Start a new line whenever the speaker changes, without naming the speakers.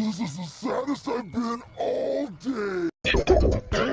This is the saddest I've been all day.